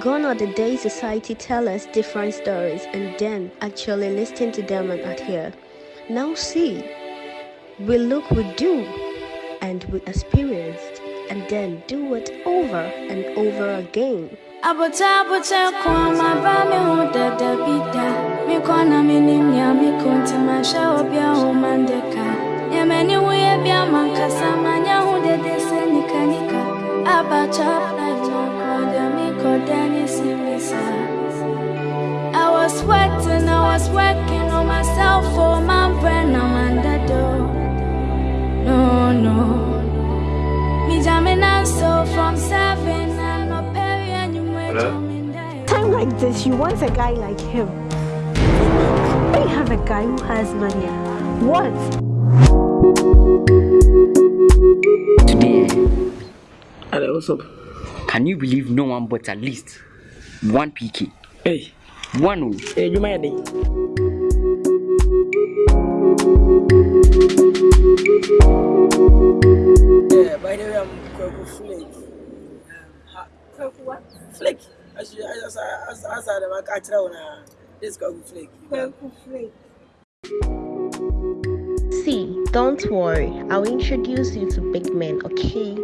Gone are the days society tell us different stories and then actually listen to them and adhere. Now see, we look, we do, and we experienced, and then do it over and over again. abota abota kwa maba me ho dada bida me kwana me nimnya me konti ma sha obia o koda me koda ni simisa I was sweating, I was working on myself for my brain, I'm under door. No, no. Me jamming and so from seven, I'm not paying you Time like this, you want a guy like him. They have a guy who has money. What? Today, Hello, what's up? Can you believe no one but at least one PK? Hey, One oh. hey, you mind? Yeah, by the way, I'm Kwaku Flake. Um, Kwaku what? Flake. As you, as as as I never catch it on this Kwaku Flake. Kwaku Flake. See, don't worry, I'll introduce you to big men, okay?